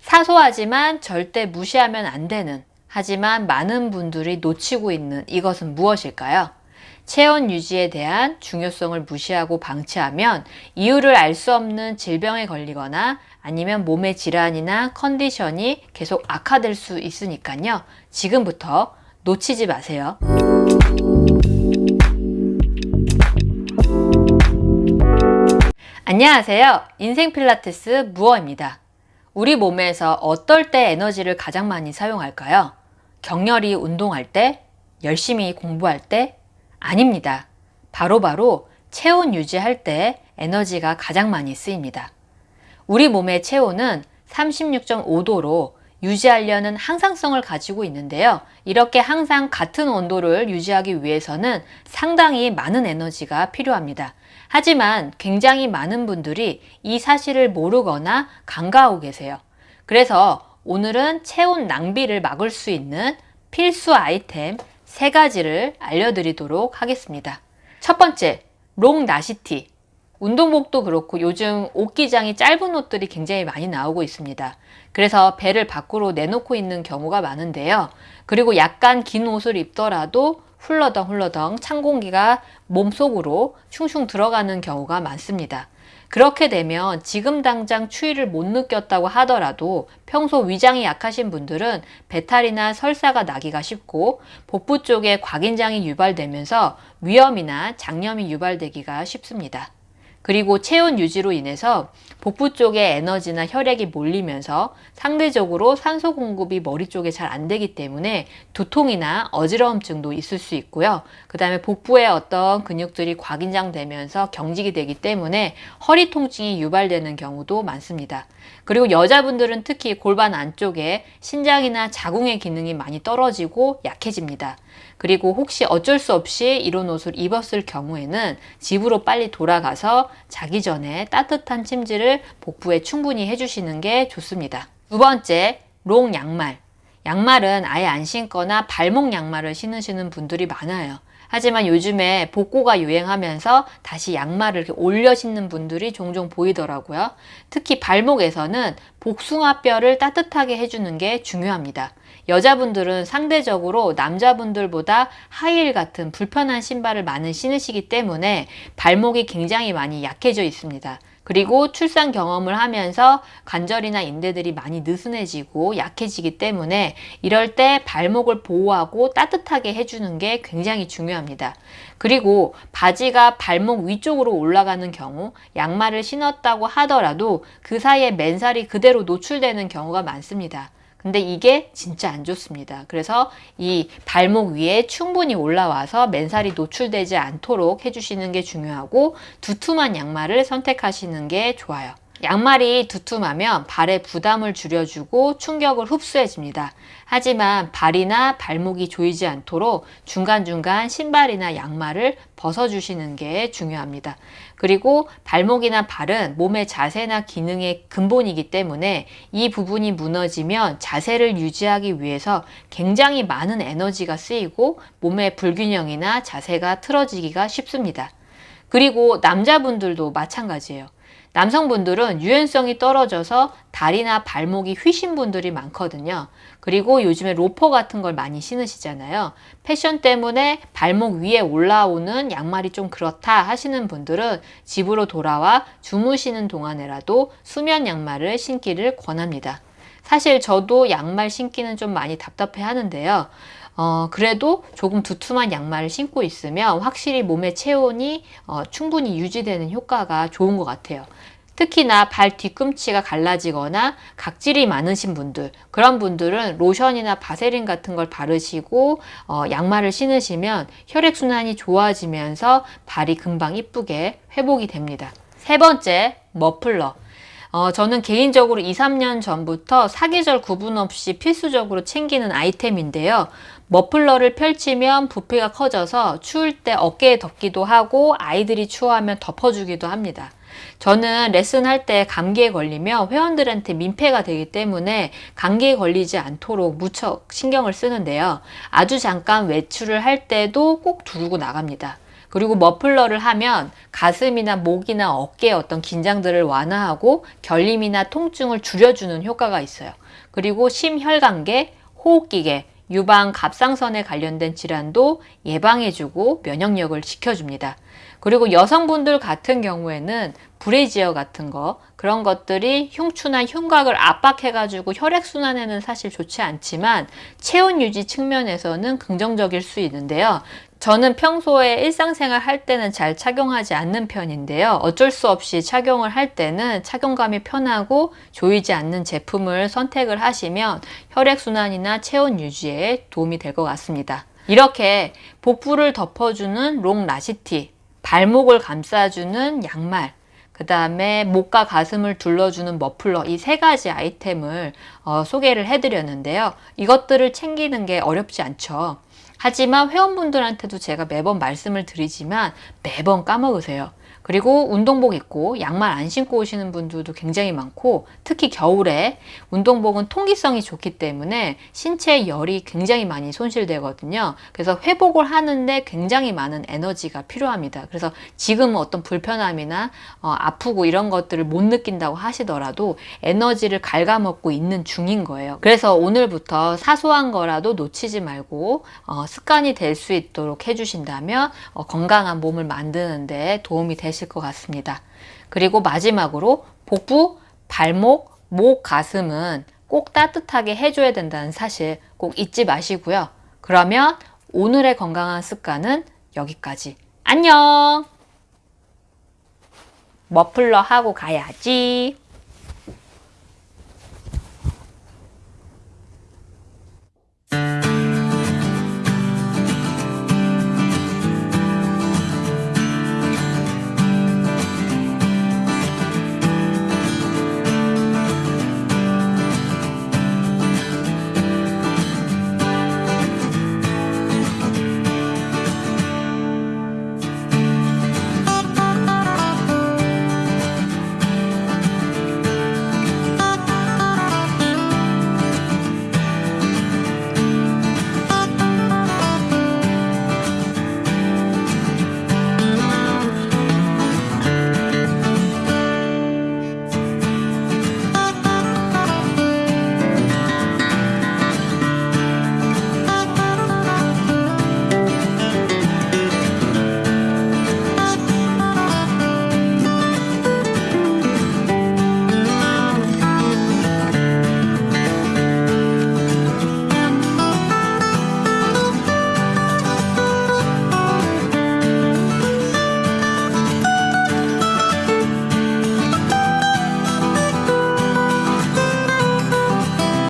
사소하지만 절대 무시하면 안 되는 하지만 많은 분들이 놓치고 있는 이것은 무엇일까요? 체온 유지에 대한 중요성을 무시하고 방치하면 이유를 알 수 없는 질병에 걸리거나 아니면 몸의 질환이나 컨디션이 계속 악화될 수 있으니까요. 지금부터 놓치지 마세요. 안녕하세요. 인생 필라테스 무어입니다. 우리 몸에서 어떨 때 에너지를 가장 많이 사용할까요? 격렬히 운동할 때? 열심히 공부할 때? 아닙니다. 바로바로 바로 체온 유지할 때 에너지가 가장 많이 쓰입니다. 우리 몸의 체온은 36.5도로 유지하려는 항상성을 가지고 있는데요. 이렇게 항상 같은 온도를 유지하기 위해서는 상당히 많은 에너지가 필요합니다. 하지만 굉장히 많은 분들이 이 사실을 모르거나 간과하고 계세요. 그래서 오늘은 체온 낭비를 막을 수 있는 필수 아이템 세 가지를 알려드리도록 하겠습니다. 첫 번째, 롱 나시티. 운동복도 그렇고 요즘 옷기장이 짧은 옷들이 굉장히 많이 나오고 있습니다. 그래서 배를 밖으로 내놓고 있는 경우가 많은데요. 그리고 약간 긴 옷을 입더라도 훌러덩 훌러덩 찬 공기가 몸속으로 슝슝 들어가는 경우가 많습니다. 그렇게 되면 지금 당장 추위를 못 느꼈다고 하더라도 평소 위장이 약하신 분들은 배탈이나 설사가 나기가 쉽고 복부 쪽에 곽인장이 유발되면서 위염이나 장염이 유발되기가 쉽습니다. 그리고 체온 유지로 인해서 복부 쪽에 에너지나 혈액이 몰리면서 상대적으로 산소 공급이 머리 쪽에 잘 안 되기 때문에 두통이나 어지러움증도 있을 수 있고요. 그 다음에 복부에 어떤 근육들이 과긴장되면서 경직이 되기 때문에 허리 통증이 유발되는 경우도 많습니다. 그리고 여자분들은 특히 골반 안쪽에 신장이나 자궁의 기능이 많이 떨어지고 약해집니다. 그리고 혹시 어쩔 수 없이 이런 옷을 입었을 경우에는 집으로 빨리 돌아가서 자기 전에 따뜻한 침지를 복부에 충분히 해주시는 게 좋습니다. 두 번째, 롱 양말. 양말은 아예 안 신거나 발목 양말을 신으시는 분들이 많아요. 하지만 요즘에 복고가 유행하면서 다시 양말을 이렇게 올려 신는 분들이 종종 보이더라고요. 특히 발목에서는 복숭아뼈를 따뜻하게 해주는 게 중요합니다. 여자분들은 상대적으로 남자분들보다 하이힐 같은 불편한 신발을 많이 신으시기 때문에 발목이 굉장히 많이 약해져 있습니다. 그리고 출산 경험을 하면서 관절이나 인대들이 많이 느슨해지고 약해지기 때문에 이럴 때 발목을 보호하고 따뜻하게 해주는 게 굉장히 중요합니다. 그리고 바지가 발목 위쪽으로 올라가는 경우 양말을 신었다고 하더라도 그 사이에 맨살이 그대로 노출되는 경우가 많습니다. 근데 이게 진짜 안 좋습니다. 그래서 이 발목 위에 충분히 올라와서 맨살이 노출되지 않도록 해주시는 게 중요하고 두툼한 양말을 선택하시는 게 좋아요. 양말이 두툼하면 발에 부담을 줄여주고 충격을 흡수해줍니다. 하지만 발이나 발목이 조이지 않도록 중간중간 신발이나 양말을 벗어주시는 게 중요합니다. 그리고 발목이나 발은 몸의 자세나 기능의 근본이기 때문에 이 부분이 무너지면 자세를 유지하기 위해서 굉장히 많은 에너지가 쓰이고 몸의 불균형이나 자세가 틀어지기가 쉽습니다. 그리고 남자분들도 마찬가지예요. 남성분들은 유연성이 떨어져서 다리나 발목이 휘신 분들이 많거든요. 그리고 요즘에 로퍼 같은 걸 많이 신으시잖아요. 패션 때문에 발목 위에 올라오는 양말이 좀 그렇다 하시는 분들은 집으로 돌아와 주무시는 동안에라도 수면 양말을 신기를 권합니다. 사실 저도 양말 신기는 좀 많이 답답해 하는데요. 어, 그래도 조금 두툼한 양말을 신고 있으면 확실히 몸의 체온이 어, 충분히 유지되는 효과가 좋은 것 같아요. 특히나 발 뒤꿈치가 갈라지거나 각질이 많으신 분들 그런 분들은 로션이나 바세린 같은 걸 바르시고 어, 양말을 신으시면 혈액순환이 좋아지면서 발이 금방 이쁘게 회복이 됩니다. 세 번째 머플러 어, 저는 개인적으로 2, 3년 전부터 사계절 구분 없이 필수적으로 챙기는 아이템인데요. 머플러를 펼치면 부피가 커져서 추울 때 어깨에 덮기도 하고 아이들이 추워하면 덮어주기도 합니다. 저는 레슨할 때 감기에 걸리면 회원들한테 민폐가 되기 때문에 감기에 걸리지 않도록 무척 신경을 쓰는데요. 아주 잠깐 외출을 할 때도 꼭 두르고 나갑니다. 그리고 머플러를 하면 가슴이나 목이나 어깨의 어떤 긴장들을 완화하고 결림이나 통증을 줄여주는 효과가 있어요. 그리고 심혈관계, 호흡기계, 유방 갑상선에 관련된 질환도 예방해주고 면역력을 지켜줍니다. 그리고 여성분들 같은 경우에는 브레지어 같은 거 그런 것들이 흉추나 흉곽을 압박해가지고 혈액순환에는 사실 좋지 않지만 체온 유지 측면에서는 긍정적일 수 있는데요. 저는 평소에 일상생활 할 때는 잘 착용하지 않는 편인데요. 어쩔 수 없이 착용을 할 때는 착용감이 편하고 조이지 않는 제품을 선택을 하시면 혈액순환이나 체온 유지에 도움이 될 것 같습니다. 이렇게 복부를 덮어주는 long 나시티, 발목을 감싸주는 양말, 그 다음에 목과 가슴을 둘러주는 머플러 이 세 가지 아이템을 어, 소개를 해드렸는데요. 이것들을 챙기는 게 어렵지 않죠. 하지만 회원분들한테도 제가 매번 말씀을 드리지만 매번 까먹으세요. 그리고 운동복 입고 양말 안 신고 오시는 분들도 굉장히 많고 특히 겨울에 운동복은 통기성이 좋기 때문에 신체 열이 굉장히 많이 손실되거든요. 그래서 회복을 하는데 굉장히 많은 에너지가 필요합니다. 그래서 지금 어떤 불편함이나 어, 아프고 이런 것들을 못 느낀다고 하시더라도 에너지를 갉아먹고 있는 중인 거예요. 그래서 오늘부터 사소한 거라도 놓치지 말고 어, 습관이 될 수 있도록 해주신다면 어, 건강한 몸을 만드는데 도움이 되실 것 같습니다. 그리고 마지막으로 복부, 발목, 목, 가슴은 꼭 따뜻하게 해줘야 된다는 사실 꼭 잊지 마시고요. 그러면 오늘의 건강한 습관은 여기까지. 안녕! 머플러 하고 가야지.